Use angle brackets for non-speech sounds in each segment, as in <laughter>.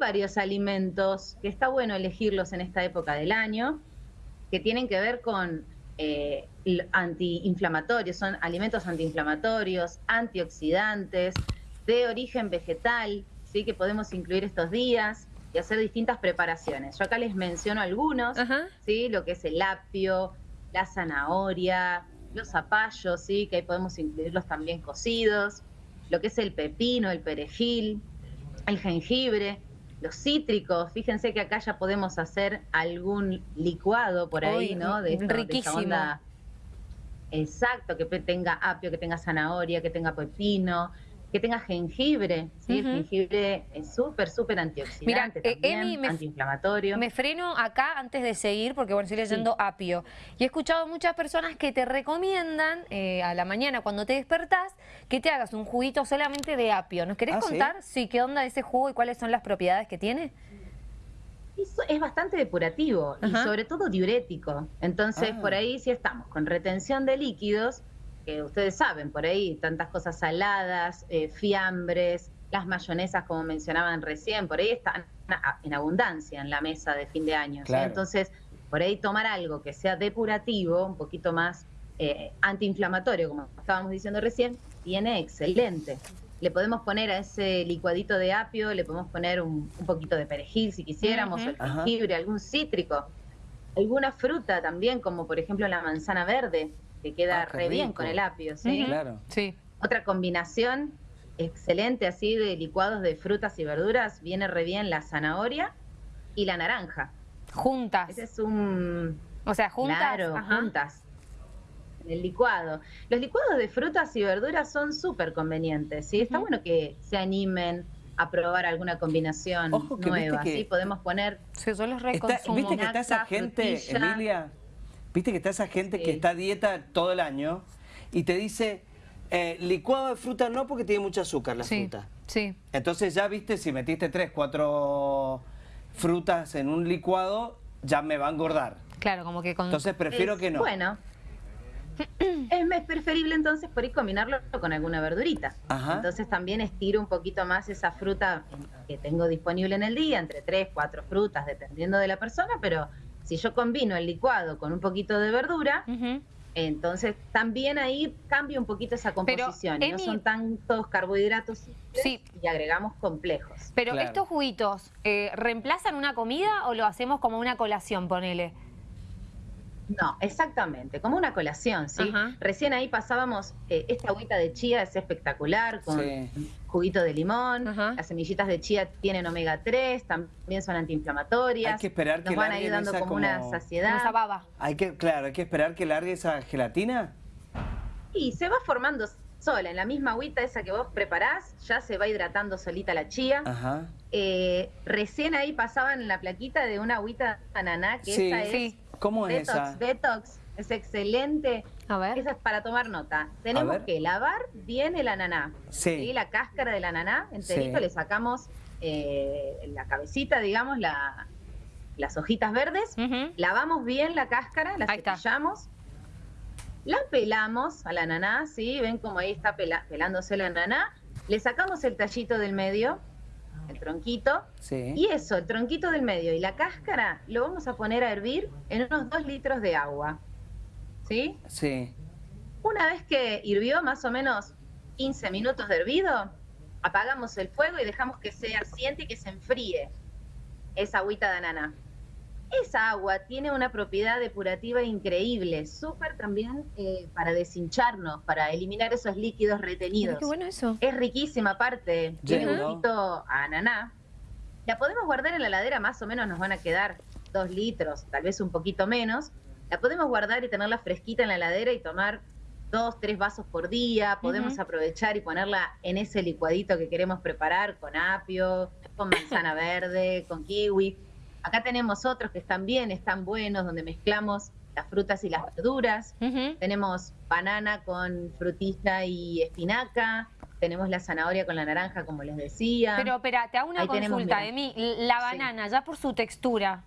varios alimentos que está bueno elegirlos en esta época del año, que tienen que ver con eh, antiinflamatorios, son alimentos antiinflamatorios, antioxidantes, de origen vegetal, ¿sí? que podemos incluir estos días y hacer distintas preparaciones. Yo acá les menciono algunos, ¿sí? lo que es el apio, la zanahoria, los zapallos, ¿sí? que ahí podemos incluirlos también cocidos, lo que es el pepino, el perejil, el jengibre, los cítricos. Fíjense que acá ya podemos hacer algún licuado por ahí, ¿no? De, riquísimo. Exacto, que tenga apio, que tenga zanahoria, que tenga pepino, que tenga jengibre, ¿sí? Jengibre es súper, súper antioxidante eh, también, antiinflamatorio. Me freno acá antes de seguir, porque bueno, estoy leyendo apio. Y he escuchado muchas personas que te recomiendan eh, a la mañana cuando te despertás que te hagas un juguito solamente de apio. ¿Nos querés ah, contar? ¿sí? ¿qué onda ese jugo y cuáles son las propiedades que tiene? es bastante depurativo y sobre todo diurético. Entonces, por ah. ahí sí estamos con retención de líquidos, que ustedes saben, por ahí tantas cosas saladas, eh, fiambres, las mayonesas como mencionaban recién, por ahí están en abundancia en la mesa de fin de año. Entonces, por ahí tomar algo que sea depurativo, un poquito más eh, antiinflamatorio, como estábamos diciendo recién, viene excelente. Le podemos poner a ese licuadito de apio, le podemos poner un, poquito de perejil si quisiéramos, el jengibre, algún cítrico, alguna fruta también, como por ejemplo la manzana verde que queda ah, re bien con el apio, ¿sí? Claro. Sí. Otra combinación excelente así de licuados de frutas y verduras, viene re bien la zanahoria y la naranja. Juntas. Ese es un... O sea, juntas. Claro, juntas. El licuado. Los licuados de frutas y verduras son súper convenientes, ¿sí? Está bueno que se animen a probar alguna combinación nueva, ¿sí? Podemos poner... Sí, yo los ¿Viste que está esa gente, Emilia, Viste que está esa gente que está a dieta todo el año y te dice, eh, licuado de fruta no porque tiene mucho azúcar la fruta. Sí. Entonces ya viste, si metiste tres, cuatro frutas en un licuado, ya me va a engordar. Claro, como que con... Entonces prefiero que no. Bueno, <clears throat> es preferible entonces por ahí combinarlo con alguna verdurita. Entonces también estiro un poquito más esa fruta que tengo disponible en el día, entre tres, cuatro frutas, dependiendo de la persona, pero si yo combino el licuado con un poquito de verdura, entonces también ahí cambia un poquito esa composición. no son tantos carbohidratos sí. y agregamos complejos. Pero estos juguitos, eh, ¿reemplazan una comida o lo hacemos como una colación, ponele? No, exactamente, como una colación, ¿sí? Recién ahí pasábamos, eh, esta agüita de chía es espectacular, con juguito de limón, las semillitas de chía tienen omega 3, también son antiinflamatorias. Hay que esperar que van ahí dando como, una saciedad. esa baba. Hay que, claro, hay que esperar que largue esa gelatina. Y se va formando sola, en la misma agüita esa que vos preparás, ya se va hidratando solita la chía. Ajá. Eh, recién ahí pasaban la plaquita de una agüita ananá, que esa es ¿Cómo es detox, esa? Detox, es excelente. A ver. Esa es para tomar nota. Tenemos que lavar bien el ananá. Sí. La cáscara del ananá, enterito, le sacamos eh, la cabecita, digamos, la, las hojitas verdes. Lavamos bien la cáscara, la cepillamos. La pelamos al ananá, ¿sí? Ven como ahí está pelándose el ananá. Le sacamos el tallito del medio el tronquito. Y eso, el tronquito del medio y la cáscara, lo vamos a poner a hervir en unos 2 litros de agua. ¿Sí? Sí. Una vez que hirvió más o menos 15 minutos de hervido, apagamos el fuego y dejamos que se asiente y que se enfríe esa agüita de ananá. Esa agua tiene una propiedad depurativa increíble, súper también eh, para deshincharnos, para eliminar esos líquidos retenidos. qué bueno eso. Es riquísima aparte, tiene un poquito a ananá. La podemos guardar en la heladera, más o menos nos van a quedar dos litros, tal vez un poquito menos. La podemos guardar y tenerla fresquita en la heladera y tomar dos, tres vasos por día. Podemos aprovechar y ponerla en ese licuadito que queremos preparar con apio, con manzana verde, con kiwi Acá tenemos otros que están bien, están buenos, donde mezclamos las frutas y las verduras. Tenemos banana con frutista y espinaca. Tenemos la zanahoria con la naranja, como les decía. Pero, espera, te hago una consulta, de mí. La banana, ya por su textura,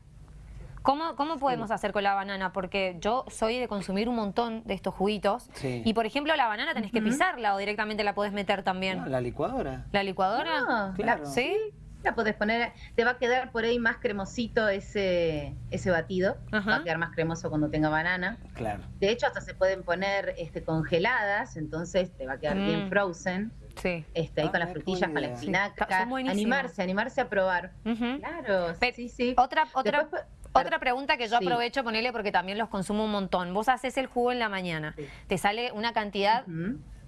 ¿Cómo, cómo podemos hacer con la banana? Porque yo soy de consumir un montón de estos juguitos. Y, por ejemplo, la banana tenés que pisarla o directamente la podés meter también. la licuadora. ¿La licuadora? claro. ¿Sí? La podés poner, te va a quedar por ahí más cremosito ese, ese batido, va a quedar más cremoso cuando tenga banana. Claro. De hecho, hasta se pueden poner este, congeladas, entonces te va a quedar bien mm. frozen. Sí. Este, ahí con las ah, frutillas, con la espinaca. animarse, animarse a probar. Claro, sí, sí. Otra, otra, otra pregunta que yo aprovecho ponerle porque también los consumo un montón. Vos haces el jugo en la mañana, te sale una cantidad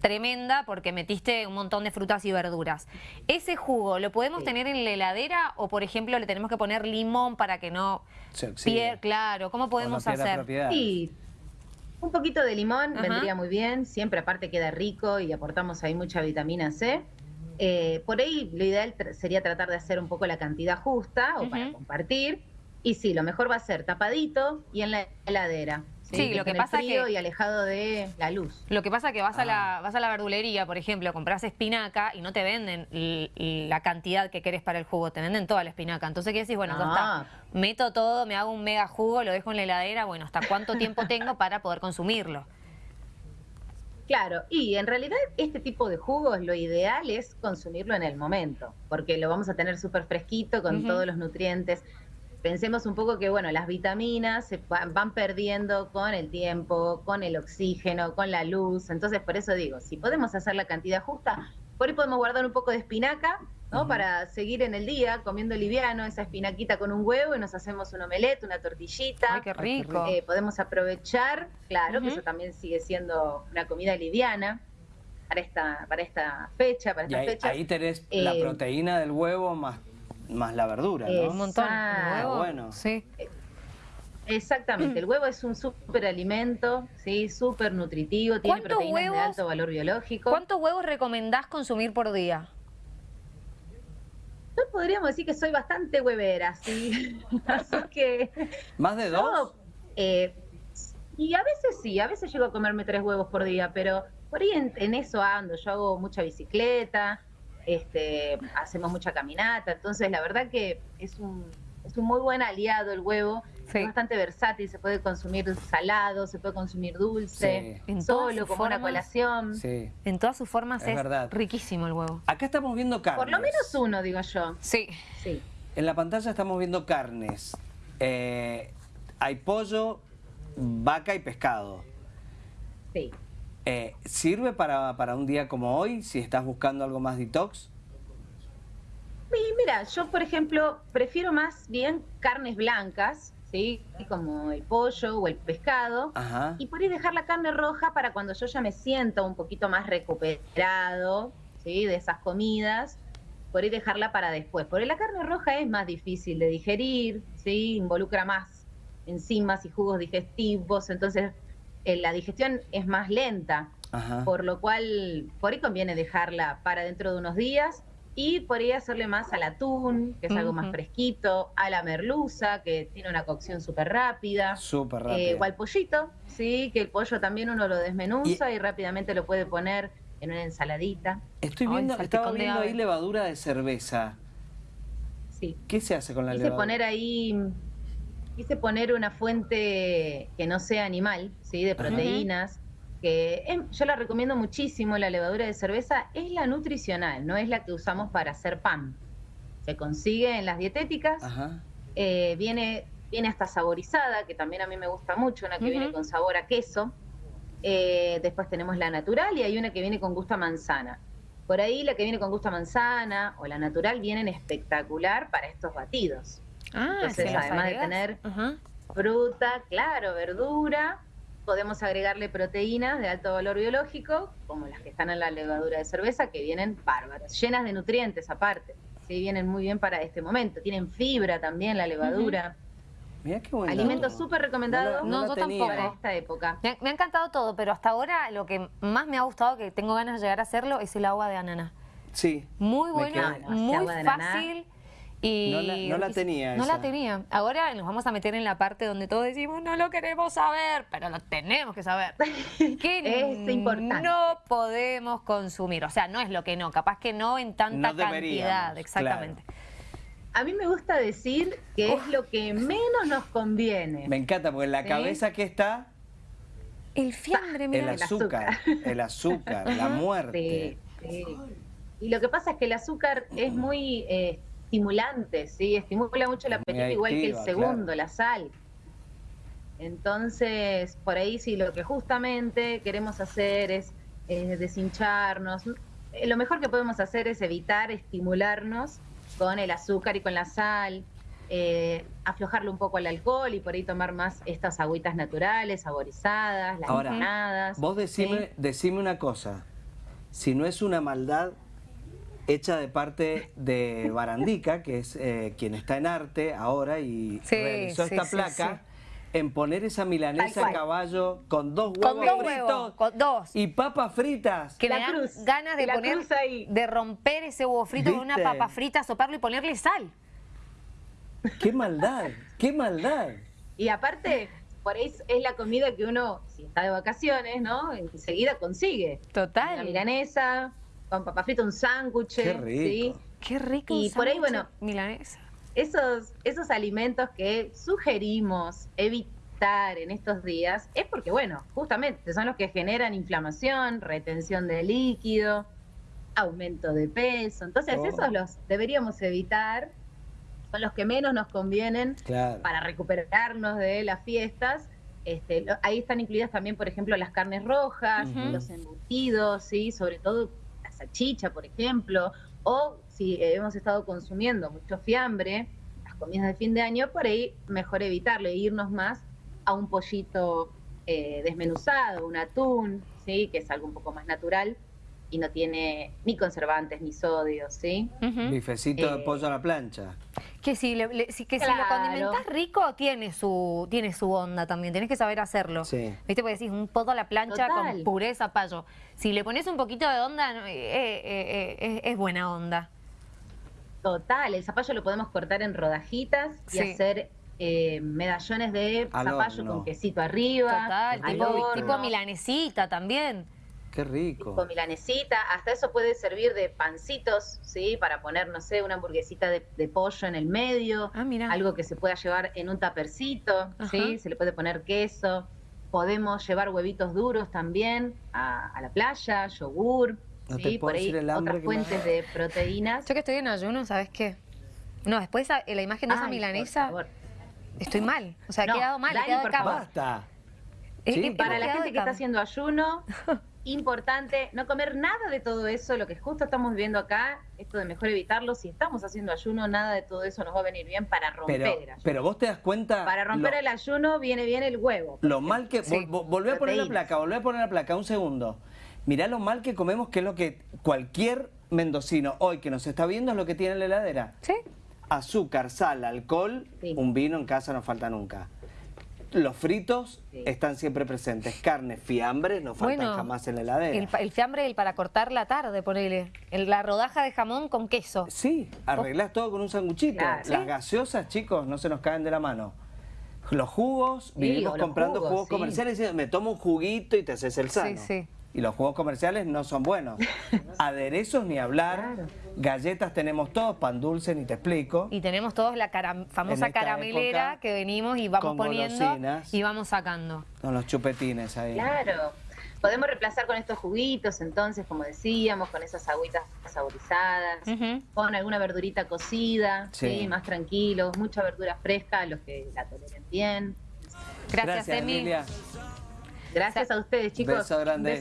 tremenda porque metiste un montón de frutas y verduras. ¿Ese jugo lo podemos tener en la heladera o, por ejemplo, le tenemos que poner limón para que no pierda? Claro, ¿cómo podemos hacer? Sí, un poquito de limón vendría muy bien, siempre aparte queda rico y aportamos ahí mucha vitamina C. Eh, por ahí lo ideal sería tratar de hacer un poco la cantidad justa o para compartir. Y sí, lo mejor va a ser tapadito y en la heladera. Sí, lo que pasa frío y alejado de la luz. Lo que pasa que vas a la ah. vas a la verdulería, por ejemplo, compras espinaca y no te venden la cantidad que querés para el jugo, te venden toda la espinaca. Entonces qué decís, bueno, ya está. Ah. Meto todo, me hago un mega jugo, lo dejo en la heladera, bueno, ¿hasta cuánto tiempo <laughs> tengo para poder consumirlo? Claro, y en realidad este tipo de jugos lo ideal es consumirlo en el momento, porque lo vamos a tener súper fresquito con todos los nutrientes pensemos un poco que, bueno, las vitaminas se van perdiendo con el tiempo, con el oxígeno, con la luz. Entonces, por eso digo, si podemos hacer la cantidad justa, por ahí podemos guardar un poco de espinaca, ¿no? Para seguir en el día comiendo liviano, esa espinaquita con un huevo y nos hacemos un omelette, una tortillita. ¡Ay, qué rico! Eh, podemos aprovechar, claro, que eso también sigue siendo una comida liviana para esta, para esta fecha, para esta ahí, fecha. Ahí tenés la eh, proteína del huevo más más la verdura, ¿no? Un montón. Huevo, bueno. Sí. Exactamente, el huevo es un súper alimento, ¿sí? súper nutritivo, tiene proteínas de alto valor biológico. ¿Cuántos huevos recomendás consumir por día? Yo podríamos decir que soy bastante huevera, ¿sí? <laughs> Así que... ¿Más de dos? Eh, y a veces sí, a veces llego a comerme tres huevos por día, pero por ahí en eso ando, yo hago mucha bicicleta, este, hacemos mucha caminata, entonces la verdad que es un, es un muy buen aliado el huevo, es bastante versátil, se puede consumir salado, se puede consumir dulce, solo, como una colación. En todas sus formas es, riquísimo el huevo. Acá estamos viendo carnes. Por lo menos uno, digo yo. Sí. sí. En la pantalla estamos viendo carnes. Eh, hay pollo, vaca y pescado. Sí. Eh, ¿Sirve para, para, un día como hoy, si estás buscando algo más detox? Sí, mira, yo por ejemplo prefiero más bien carnes blancas, ¿sí? Como el pollo o el pescado. Y por ahí dejar la carne roja para cuando yo ya me siento un poquito más recuperado, ¿sí? De esas comidas, por ahí dejarla para después. Porque la carne roja es más difícil de digerir, ¿sí? Involucra más enzimas y jugos digestivos, entonces eh, la digestión es más lenta, por lo cual por ahí conviene dejarla para dentro de unos días y podría hacerle más al atún, que es algo más fresquito, a la merluza, que tiene una cocción súper rápida. Súper rápida. Eh, o al pollito, sí, que el pollo también uno lo desmenuza y, rápidamente lo puede poner en una ensaladita. Estoy viendo, estaba viendo ahí levadura de cerveza. Sí. ¿Qué se hace con la levadura? poner ahí quise poner una fuente que no sea animal, ¿sí? de proteínas, que yo la recomiendo muchísimo, la levadura de cerveza, es la nutricional, no es la que usamos para hacer pan. Se consigue en las dietéticas, eh, viene, viene hasta saborizada, que también a mí me gusta mucho, una que viene con sabor a queso. Eh, después tenemos la natural y hay una que viene con gusto a manzana. Por ahí la que viene con gusto a manzana o la natural vienen espectacular para estos batidos. Ah, Entonces, además de tener fruta, claro, verdura, podemos agregarle proteínas de alto valor biológico, como las que están en la levadura de cerveza, que vienen bárbaras, llenas de nutrientes aparte. Sí, vienen muy bien para este momento. Tienen fibra también la levadura. Mira qué bueno. Alimento súper recomendado no, yo tampoco. para esta época. Me, me, ha encantado todo, pero hasta ahora lo que más me ha gustado, que tengo ganas de llegar a hacerlo, es el agua de ananá. Sí. Muy buena, muy fácil. Y no la, tenía. No la tenía. Ahora nos vamos a meter en la parte donde todos decimos, no lo queremos saber, pero lo tenemos que saber. <laughs> que es importante. no podemos consumir. O sea, no es lo que no, capaz que no en tanta cantidad. Exactamente. A mí me gusta decir que es lo que menos nos conviene. Me encanta, porque en la cabeza que está... El fiambre, mira. El azúcar, el azúcar, la <laughs> muerte. Sí, Y lo que pasa es que el azúcar es muy... Eh, estimulante, ¿sí? Estimula mucho el apetito, igual que el segundo, la sal. Entonces, por ahí sí, lo que justamente queremos hacer es deshincharnos. Eh, lo mejor que podemos hacer es evitar estimularnos con el azúcar y con la sal, eh, aflojarle un poco al alcohol y por ahí tomar más estas agüitas naturales, saborizadas, las Ahora, Vos decime, decime una cosa, si no es una maldad hecha de parte de Barandica, que es eh, quien está en arte ahora y realizó esta placa, en poner esa milanesa a caballo con dos huevos fritos con dos. y papas fritas. Que me dan ganas de poner, de romper ese huevo frito con una papa frita, soparlo y ponerle sal. ¡Qué maldad! ¡Qué maldad! Y aparte, por ahí es la comida que uno, si está de vacaciones, ¿no? Enseguida consigue. Total. La milanesa, con papa frita, un sándwich. Qué rico. Qué rico. Y por ahí, bueno, milanesa esos, esos alimentos que sugerimos evitar en estos días es porque, bueno, justamente son los que generan inflamación, retención de líquido, aumento de peso. Entonces, oh. esos los deberíamos evitar, son los que menos nos convienen para recuperarnos de las fiestas. Este, ahí están incluidas también, por ejemplo, las carnes rojas, los embutidos, ¿sí? sobre todo salchicha, por ejemplo, o si hemos estado consumiendo mucho fiambre, las comidas de fin de año, por ahí mejor evitarlo e irnos más a un pollito eh, desmenuzado, un atún, ¿sí? que es algo un poco más natural y no tiene ni conservantes ni sodio, ¿sí? Bifecito de eh, pollo a la plancha. Que si, le, que si lo condimentas rico, tiene su, tiene su onda también, tenés que saber hacerlo. Sí. ¿Viste? Porque decís un pollo a la plancha con pureza, payo. Si le pones un poquito de onda, eh, es buena onda. Total, el zapallo lo podemos cortar en rodajitas y hacer eh, medallones de zapallo con quesito arriba. Total, tipo, milanesita también. Qué rico. Tipo milanesita, hasta eso puede servir de pancitos, ¿sí? Para poner, no sé, una hamburguesita de, pollo en el medio. Ah, mira. Algo que se pueda llevar en un tapercito, ¿sí? Se le puede poner queso. Podemos llevar huevitos duros también a, a la playa, yogur sí, por ahí otras fuentes de proteínas. Yo que estoy en ayuno, ¿sabes qué? No, después la imagen de esa milanesa, estoy mal. O sea, he quedado mal, he quedado de Basta. para la gente que está haciendo ayuno, <laughs> importante no comer nada de todo eso, lo que justo estamos viendo acá, esto de mejor evitarlo, si estamos haciendo ayuno, nada de todo eso nos va a venir bien para romper pero, el ayuno. Pero vos te das cuenta... Para romper el ayuno viene bien el huevo. Lo mal que... volvé a poner la placa, volvé a poner la placa, un segundo. Mirá lo mal que comemos, que es lo que cualquier mendocino hoy que nos está viendo es lo que tiene en la heladera. Sí. Azúcar, sal, alcohol, un vino en casa no falta nunca. Los fritos están siempre presentes. Carne, fiambre, no faltan jamás en la heladera. El, fiambre el para cortar la tarde, ponele. la rodaja de jamón con queso. Sí, arreglás todo con un sanguchito. Las gaseosas, chicos, no se nos caen de la mano. Los jugos, vivimos comprando jugos, comerciales y me tomo un juguito y te haces el sano. Sí, sí y los juegos comerciales no son buenos. <laughs> Aderezos ni hablar, galletas tenemos todos, pan dulce ni te explico. Y tenemos todos la famosa caramelera que venimos y vamos poniendo y vamos sacando. Con los chupetines ahí. Claro. Podemos reemplazar con estos juguitos, entonces, como decíamos, con esas agüitas saborizadas, con alguna verdurita cocida, sí. más tranquilos, mucha verdura fresca, los que la toleren bien. Gracias, Gracias Emilia. Gracias a ustedes, chicos. Beso grande.